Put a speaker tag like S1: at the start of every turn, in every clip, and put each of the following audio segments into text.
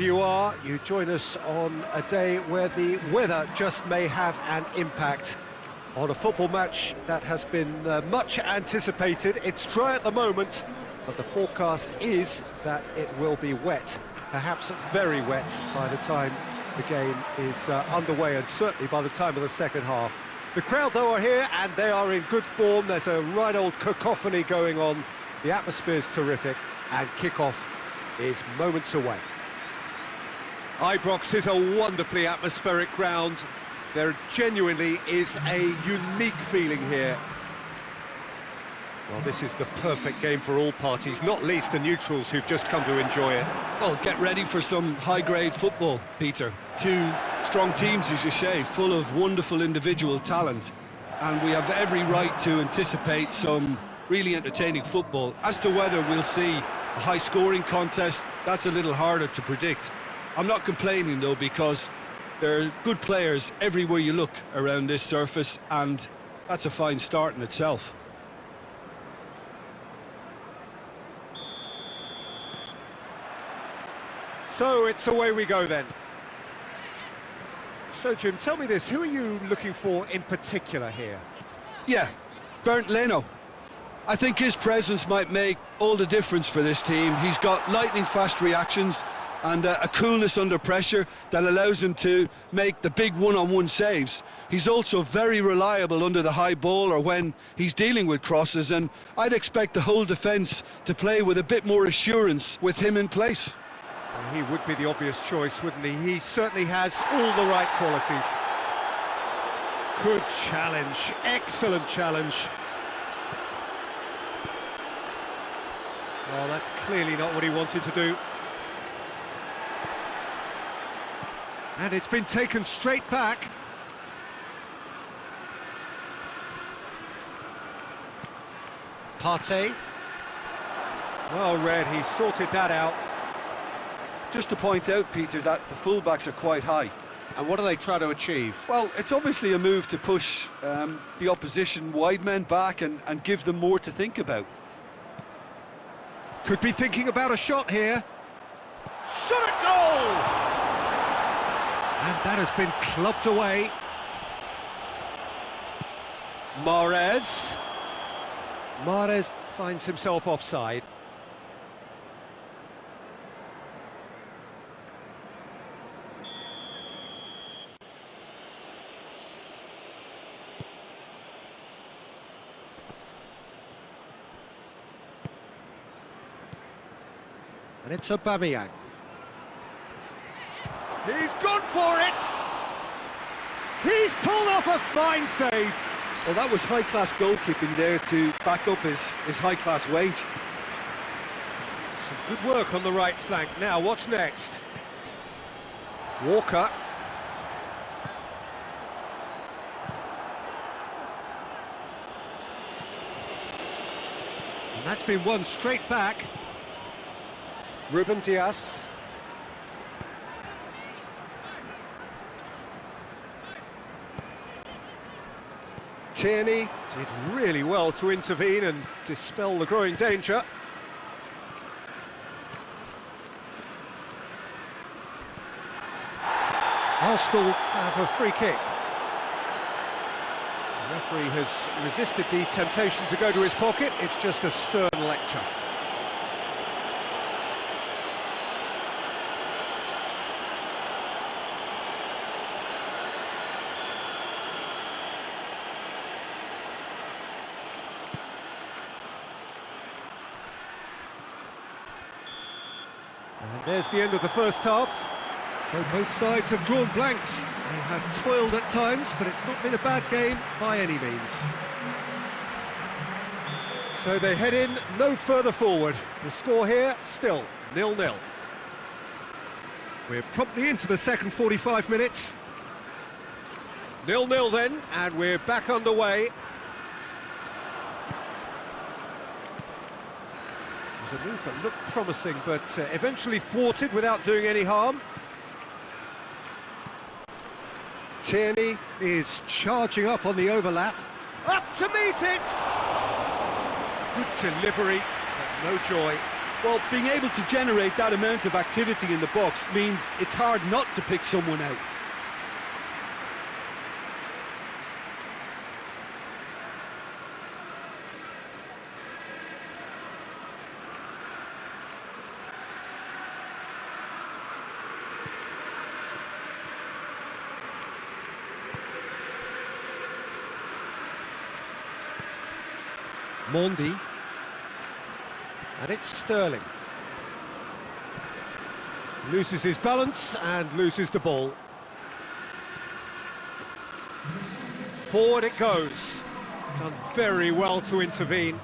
S1: you are, you join us on a day where the weather just may have an impact on a football match that has been uh, much anticipated. It's dry at the moment, but the forecast is that it will be wet, perhaps very wet by the time the game is uh, underway and certainly by the time of the second half. The crowd, though, are here and they are in good form. There's a right old cacophony going on. The atmosphere is terrific and kick-off is moments away. Ibrox is a wonderfully atmospheric ground. There genuinely is a unique feeling here. Well, this is the perfect game for all parties, not least the neutrals who've just come to enjoy it.
S2: Well, get ready for some high-grade football, Peter. Two strong teams, as you say, full of wonderful individual talent. And we have every right to anticipate some really entertaining football. As to whether we'll see a high-scoring contest, that's a little harder to predict. I'm not complaining, though, because there are good players everywhere you look around this surface, and that's a fine start in itself.
S1: So it's away we go then. So, Jim, tell me this, who are you looking for in particular here?
S2: Yeah, Bernd Leno. I think his presence might make all the difference for this team. He's got lightning-fast reactions and uh, a coolness under pressure that allows him to make the big one-on-one -on -one saves. He's also very reliable under the high ball or when he's dealing with crosses, and I'd expect the whole defence to play with a bit more assurance with him in place.
S1: He would be the obvious choice, wouldn't he? He certainly has all the right qualities. Good challenge, excellent challenge. Well, that's clearly not what he wanted to do. And it's been taken straight back. Partey. Well read, he sorted that out.
S2: Just to point out, Peter, that the fullbacks are quite high.
S1: And what do they try to achieve?
S2: Well, it's obviously a move to push um, the opposition wide men back and, and give them more to think about.
S1: Could be thinking about a shot here. Shot at goal! And that has been clubbed away. Mahrez. Mahrez finds himself offside. And it's Aubameyang. He's gone for it! He's pulled off a fine save!
S2: Well, that was high-class goalkeeping there to back up his, his high-class wage.
S1: Some good work on the right flank. Now, what's next? Walker. And that's been won straight back. Ruben Dias. Tierney did really well to intervene and dispel the growing danger. Arsenal have a free kick. The referee has resisted the temptation to go to his pocket. It's just a stern lecture. There's the end of the first half. So both sides have drawn blanks. They have toiled at times, but it's not been a bad game by any means. So they head in no further forward. The score here, still nil-nil. We're promptly into the second 45 minutes. Nil-nil then, and we're back underway. It a move that looked promising, but uh, eventually thwarted without doing any harm. Tierney is charging up on the overlap. Up to meet it! Good delivery, but no joy.
S2: Well, being able to generate that amount of activity in the box means it's hard not to pick someone out.
S1: Mendy. And it's Sterling. Loses his balance and loses the ball. Forward it goes. Done very well to intervene.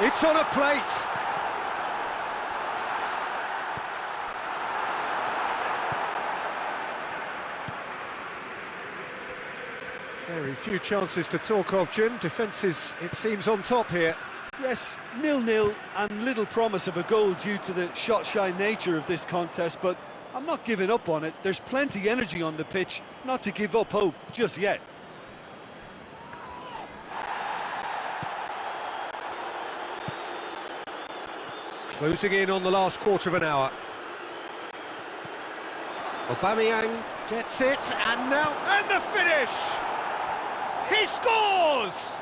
S1: It's on a plate. Very few chances to talk of, Jim. Defence is, it seems, on top here.
S2: Yes, nil-nil and little promise of a goal due to the shot-shy nature of this contest, but I'm not giving up on it. There's plenty energy on the pitch, not to give up hope just yet.
S1: Closing in on the last quarter of an hour. Aubameyang gets it, and now, and the finish! He scores!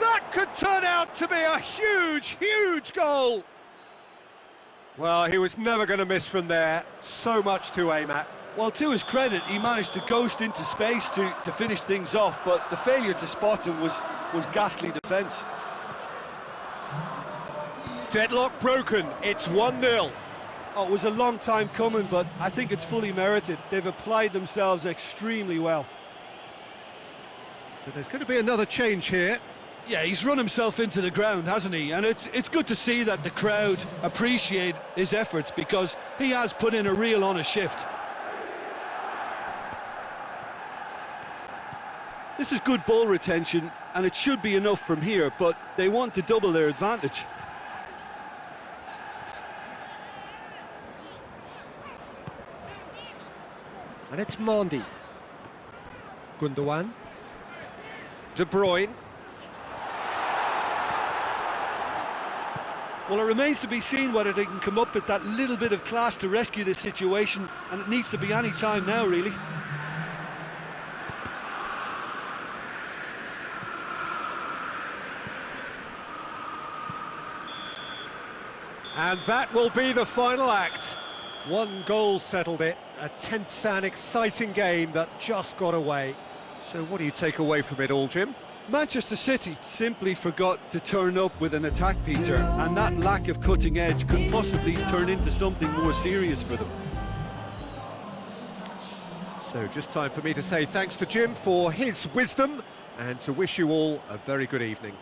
S1: That could turn out to be a huge, huge goal! Well, he was never going to miss from there. So much to aim at.
S2: Well, to his credit, he managed to ghost into space to, to finish things off, but the failure to spot him was, was ghastly defence.
S1: Deadlock broken, it's 1-0.
S2: Oh, it was a long time coming, but I think it's fully merited. They've applied themselves extremely well.
S1: So there's going to be another change here.
S2: Yeah, he's run himself into the ground, hasn't he? And it's it's good to see that the crowd appreciate his efforts because he has put in a real honest shift. This is good ball retention, and it should be enough from here, but they want to double their advantage.
S1: And it's Mendy. Gundogan. De Bruyne.
S2: Well, it remains to be seen whether they can come up with that little bit of class to rescue this situation, and it needs to be any time now, really.
S1: And that will be the final act. One goal settled it. A tense and exciting game that just got away. So what do you take away from it all, Jim?
S2: Manchester City simply forgot to turn up with an attack, Peter, and that lack of cutting edge could possibly turn into something more serious for them.
S1: So just time for me to say thanks to Jim for his wisdom and to wish you all a very good evening.